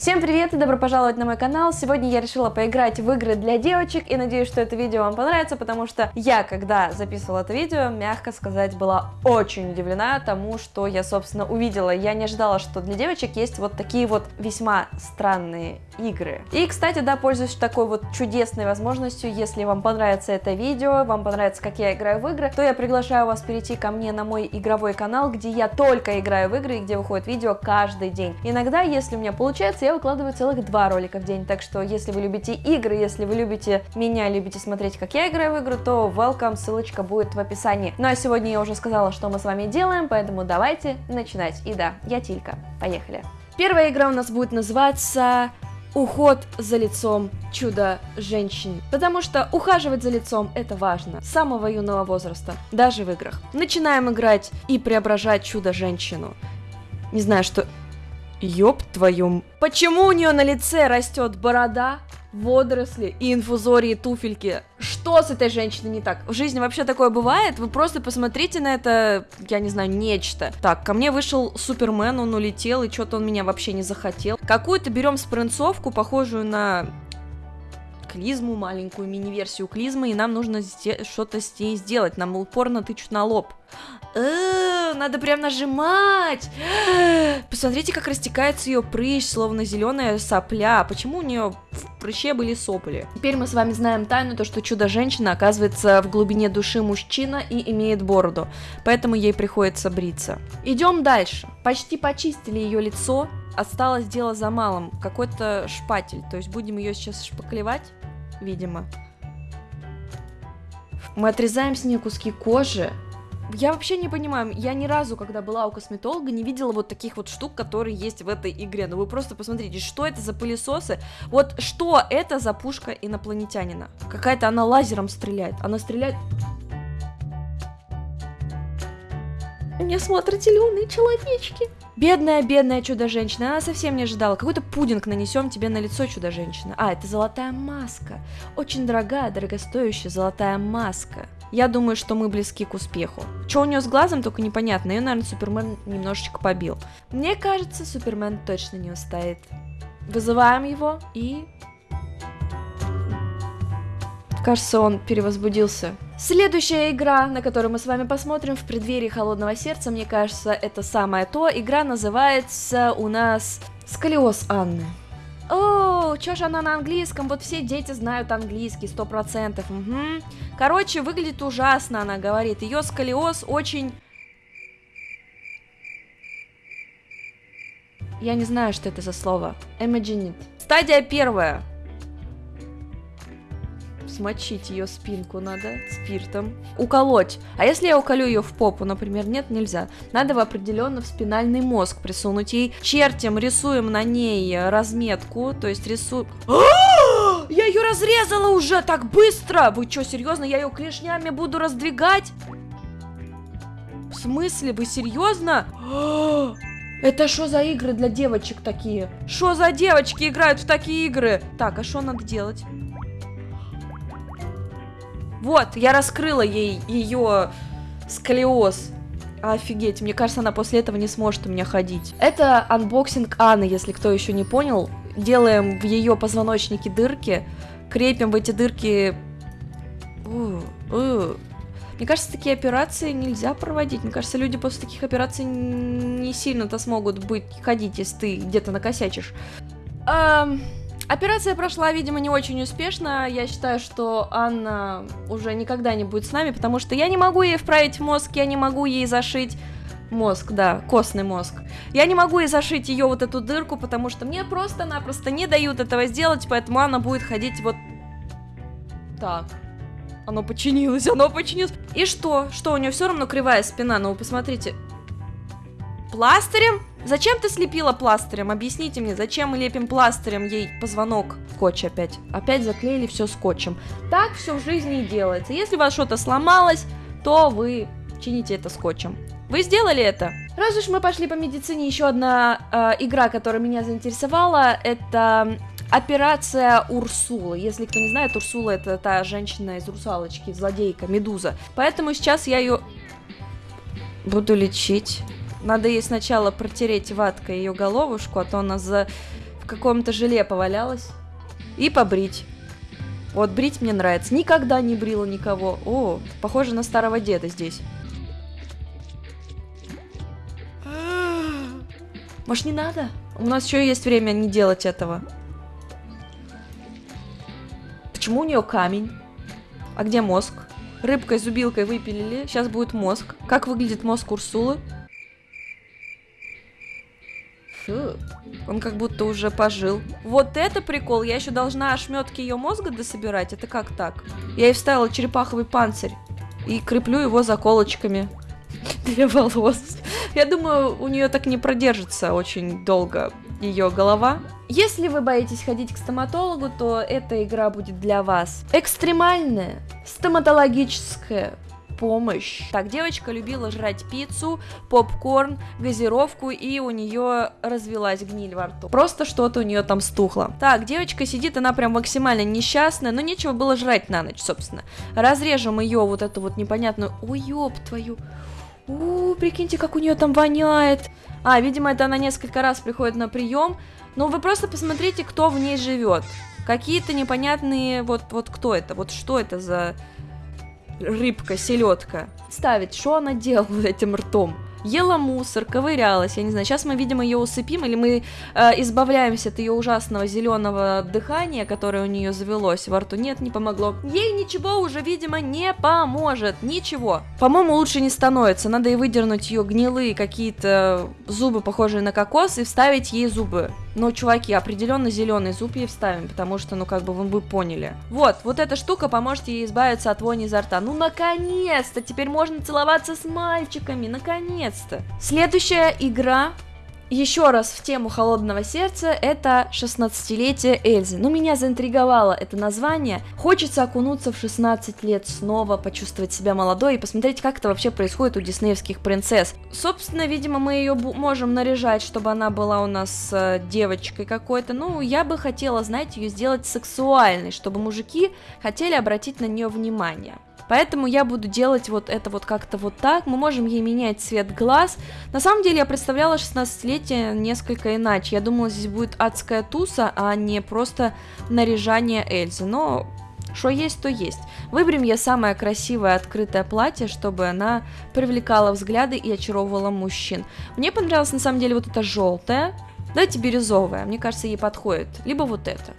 Всем привет и добро пожаловать на мой канал! Сегодня я решила поиграть в игры для девочек и надеюсь, что это видео вам понравится, потому что я, когда записывала это видео, мягко сказать, была очень удивлена тому, что я, собственно, увидела. Я не ожидала, что для девочек есть вот такие вот весьма странные игры. И, кстати, да, пользуюсь такой вот чудесной возможностью, если вам понравится это видео, вам понравится, как я играю в игры, то я приглашаю вас перейти ко мне на мой игровой канал, где я только играю в игры и где выходит видео каждый день. Иногда, если у меня получается, я я выкладываю целых два ролика в день, так что если вы любите игры, если вы любите меня, любите смотреть, как я играю в игры, то welcome, ссылочка будет в описании. Ну а сегодня я уже сказала, что мы с вами делаем, поэтому давайте начинать. И да, я Тилька, поехали. Первая игра у нас будет называться уход за лицом чудо-женщин. Потому что ухаживать за лицом это важно. С самого юного возраста, даже в играх. Начинаем играть и преображать чудо-женщину. Не знаю, что Ёб твою... Почему у нее на лице растет борода, водоросли и инфузории туфельки? Что с этой женщиной не так? В жизни вообще такое бывает? Вы просто посмотрите на это, я не знаю, нечто. Так, ко мне вышел Супермен, он улетел, и что-то он меня вообще не захотел. Какую-то берем спринцовку, похожую на клизму, маленькую мини-версию клизмы, и нам нужно что-то с ней сделать. Нам упорно тычут на лоб. Э, надо прям нажимать. Посмотрите, как растекается ее прыщ, словно зеленая сопля. Почему у нее в прыще были сопли? Теперь мы с вами знаем тайну, то что чудо-женщина оказывается в глубине души мужчина и имеет бороду. Поэтому ей приходится бриться. Идем дальше. Почти почистили ее лицо. Осталось дело за малым. Какой-то шпатель. То есть будем ее сейчас шпаклевать, видимо. Мы отрезаем с нее куски кожи, я вообще не понимаю, я ни разу, когда была у косметолога, не видела вот таких вот штук, которые есть в этой игре. Ну вы просто посмотрите, что это за пылесосы? Вот что это за пушка инопланетянина? Какая-то она лазером стреляет. Она стреляет... Меня смотрят зеленые человечки. Бедная, бедная чудо-женщина, она совсем не ожидала. Какой-то пудинг нанесем тебе на лицо, чудо-женщина. А, это золотая маска. Очень дорогая, дорогостоящая золотая маска. Я думаю, что мы близки к успеху. Что у нее с глазом, только непонятно. Ее, наверное, Супермен немножечко побил. Мне кажется, Супермен точно не устоит. Вызываем его и... Кажется, он перевозбудился. Следующая игра, на которую мы с вами посмотрим в преддверии Холодного Сердца, мне кажется, это самое то. Игра называется у нас Сколиоз Анны. О, чё ж она на английском? Вот все дети знают английский, сто процентов. Угу. Короче, выглядит ужасно, она говорит. Ее сколиоз очень... Я не знаю, что это за слово. Imagine it. Стадия первая смочить ее спинку надо спиртом, уколоть. А если я уколю ее в попу, например, нет, нельзя. Надо в определенно в спинальный мозг присунуть ей. Чертим рисуем на ней разметку, то есть рисуем... Я ее разрезала уже так быстро! Вы что, серьезно? Я ее клешнями буду раздвигать? В смысле? Вы серьезно? Это что за игры для девочек такие? Что за девочки играют в такие игры? Так, а что надо делать? Вот, я раскрыла ей ее сколиоз. Офигеть, мне кажется, она после этого не сможет у меня ходить. Это unboxing Анны, если кто еще не понял. Делаем в ее позвоночнике дырки, крепим в эти дырки... Мне кажется, такие операции нельзя проводить. Мне кажется, люди после таких операций не сильно-то смогут быть ходить, если ты где-то накосячишь. Эм... Операция прошла, видимо, не очень успешно. Я считаю, что Анна уже никогда не будет с нами, потому что я не могу ей вправить мозг, я не могу ей зашить мозг, да, костный мозг. Я не могу ей зашить ее вот эту дырку, потому что мне просто-напросто не дают этого сделать, поэтому Анна будет ходить вот так. Оно починилось, оно починилось. И что? Что, у нее все равно кривая спина, ну вы посмотрите. Пластырем? Зачем ты слепила пластырем? Объясните мне, зачем мы лепим пластырем ей позвонок? Скотч опять. Опять заклеили все скотчем. Так все в жизни и делается. Если у вас что-то сломалось, то вы чините это скотчем. Вы сделали это? Раз уж мы пошли по медицине, еще одна э, игра, которая меня заинтересовала, это Операция Урсула. Если кто не знает, Урсула это та женщина из русалочки, злодейка, медуза. Поэтому сейчас я ее буду лечить. Надо ей сначала протереть ваткой ее головушку, а то она за в каком-то желе повалялась. И побрить. Вот брить мне нравится. Никогда не брила никого. О, похоже на старого деда здесь. Может, не надо? У нас еще есть время не делать этого. Почему у нее камень? А где мозг? Рыбкой, зубилкой выпилили. Сейчас будет мозг. Как выглядит мозг Урсулы? Фу. Он как будто уже пожил. Вот это прикол. Я еще должна ошметки ее мозга дособирать. Это как так? Я ей вставила черепаховый панцирь. И креплю его заколочками для волос. Я думаю, у нее так не продержится очень долго ее голова. Если вы боитесь ходить к стоматологу, то эта игра будет для вас. Экстремальная стоматологическая помощь. Так, девочка любила жрать пиццу, попкорн, газировку, и у нее развелась гниль во рту. Просто что-то у нее там стухло. Так, девочка сидит, она прям максимально несчастная, но нечего было жрать на ночь, собственно. Разрежем ее вот эту вот непонятную... Ой, ёб твою... У, прикиньте, как у нее там воняет. А, видимо, это она несколько раз приходит на прием. Но вы просто посмотрите, кто в ней живет. Какие-то непонятные, вот, вот кто это, вот что это за рыбка, селедка. Ставить, что она делала этим ртом? ела мусор, ковырялась, я не знаю, сейчас мы, видимо, ее усыпим, или мы э, избавляемся от ее ужасного зеленого дыхания, которое у нее завелось во рту. Нет, не помогло. Ей ничего уже, видимо, не поможет, ничего. По-моему, лучше не становится, надо и выдернуть ее гнилые какие-то зубы, похожие на кокос, и вставить ей зубы. Но, чуваки, определенно зеленый зуб ей вставим, потому что, ну, как бы вы, вы поняли. Вот, вот эта штука поможет ей избавиться от вони изо рта. Ну, наконец-то! Теперь можно целоваться с мальчиками, наконец-то! Следующая игра еще раз в тему холодного сердца, это 16-летие Эльзы. Ну, меня заинтриговало это название. Хочется окунуться в 16 лет снова, почувствовать себя молодой и посмотреть, как это вообще происходит у диснеевских принцесс. Собственно, видимо, мы ее можем наряжать, чтобы она была у нас э, девочкой какой-то. Ну, я бы хотела, знаете, ее сделать сексуальной, чтобы мужики хотели обратить на нее внимание. Поэтому я буду делать вот это вот как-то вот так. Мы можем ей менять цвет глаз. На самом деле я представляла 16-летие несколько иначе. Я думала, здесь будет адская туса, а не просто наряжание Эльзы. Но что есть, то есть. Выберем я самое красивое открытое платье, чтобы она привлекала взгляды и очаровывала мужчин. Мне понравилось на самом деле вот это желтое. Давайте бирюзовое, мне кажется, ей подходит. Либо вот это.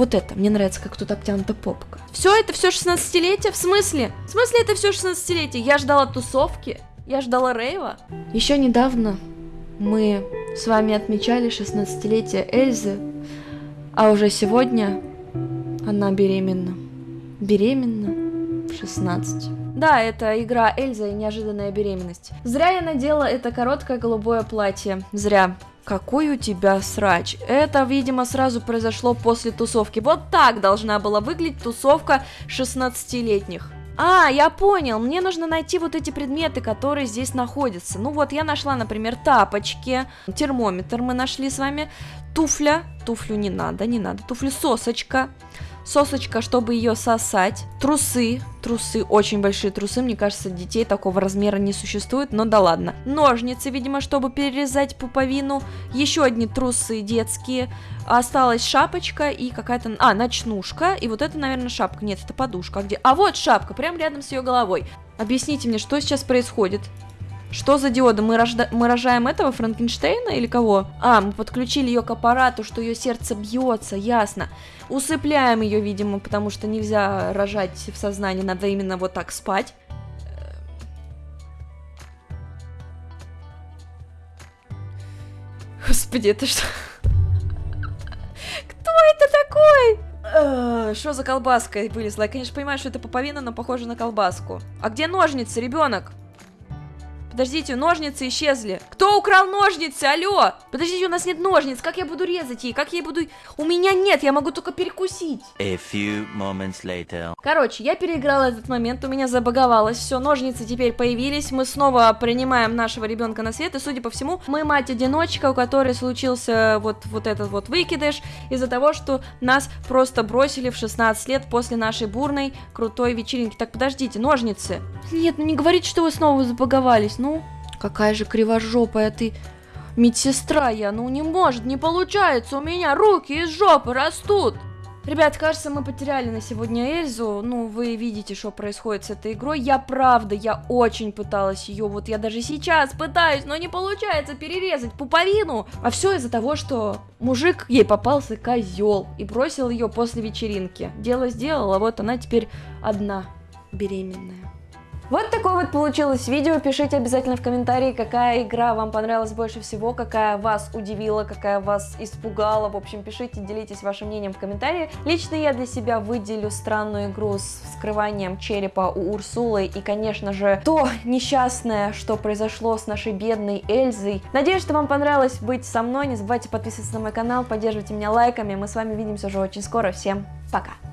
Вот это, мне нравится, как тут обтянута попка. Все это все 16-летие? В смысле? В смысле это все 16-летие? Я ждала тусовки, я ждала рейва. Еще недавно мы с вами отмечали 16-летие Эльзы, а уже сегодня она беременна. Беременна в 16. Да, это игра Эльза и неожиданная беременность. Зря я надела это короткое голубое платье. Зря. Какой у тебя срач? Это, видимо, сразу произошло после тусовки. Вот так должна была выглядеть тусовка 16-летних. А, я понял, мне нужно найти вот эти предметы, которые здесь находятся. Ну вот, я нашла, например, тапочки, термометр мы нашли с вами, туфля, туфлю не надо, не надо, туфлю сосочка, сосочка, чтобы ее сосать, трусы, трусы, очень большие трусы, мне кажется, детей такого размера не существует, но да ладно. Ножницы, видимо, чтобы перерезать пуповину, еще одни трусы детские, осталась шапочка и какая-то, а, ночнушка, и вот это, наверное, шапка, нет, это подушка, а где? А вот шапка, прямо рядом с ее головой. Объясните мне, что сейчас происходит? Что за диода? Мы, рожда... мы рожаем этого Франкенштейна или кого? А, мы подключили ее к аппарату, что ее сердце бьется, ясно. Усыпляем ее, видимо, потому что нельзя рожать в сознании, надо именно вот так спать. Господи, это что? Кто это такой? Что за колбаска вылезла? Я, конечно, понимаю, что это пуповина, но похоже на колбаску. А где ножницы, ребенок? Подождите, ножницы исчезли. Кто украл ножницы? Алло! Подождите, у нас нет ножниц. Как я буду резать ей? Как я буду... У меня нет, я могу только перекусить. A few moments later. Короче, я переиграла этот момент, у меня забаговалось все, ножницы теперь появились, мы снова принимаем нашего ребенка на свет, и, судя по всему, мы мать-одиночка, у которой случился вот, вот этот вот выкидыш из-за того, что нас просто бросили в 16 лет после нашей бурной, крутой вечеринки. Так, подождите, ножницы. Нет, ну не говорите, что вы снова забаговались. Ну, какая же кривожопая ты. медсестра я, ну не может, не получается, у меня руки из жопы растут. Ребят, кажется, мы потеряли на сегодня Эльзу. Ну, вы видите, что происходит с этой игрой. Я правда, я очень пыталась ее, вот я даже сейчас пытаюсь, но не получается перерезать пуповину. А все из-за того, что мужик ей попался козел и бросил ее после вечеринки. Дело сделала, вот она теперь одна беременная. Вот такое вот получилось видео. Пишите обязательно в комментарии, какая игра вам понравилась больше всего, какая вас удивила, какая вас испугала. В общем, пишите, делитесь вашим мнением в комментарии. Лично я для себя выделю странную игру с вскрыванием черепа у Урсулы и, конечно же, то несчастное, что произошло с нашей бедной Эльзой. Надеюсь, что вам понравилось быть со мной. Не забывайте подписываться на мой канал, поддерживайте меня лайками. Мы с вами увидимся уже очень скоро. Всем пока!